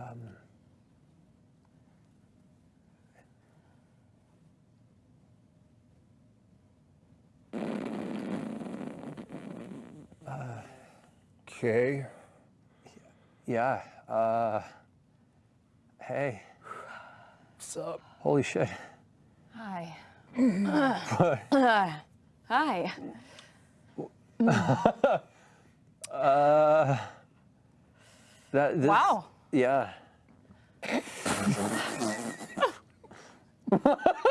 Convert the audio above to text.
Um, Okay. yeah. Uh, hey, What's up? holy shit. Hi. Uh, hi. Uh, that, this, Wow. Yeah.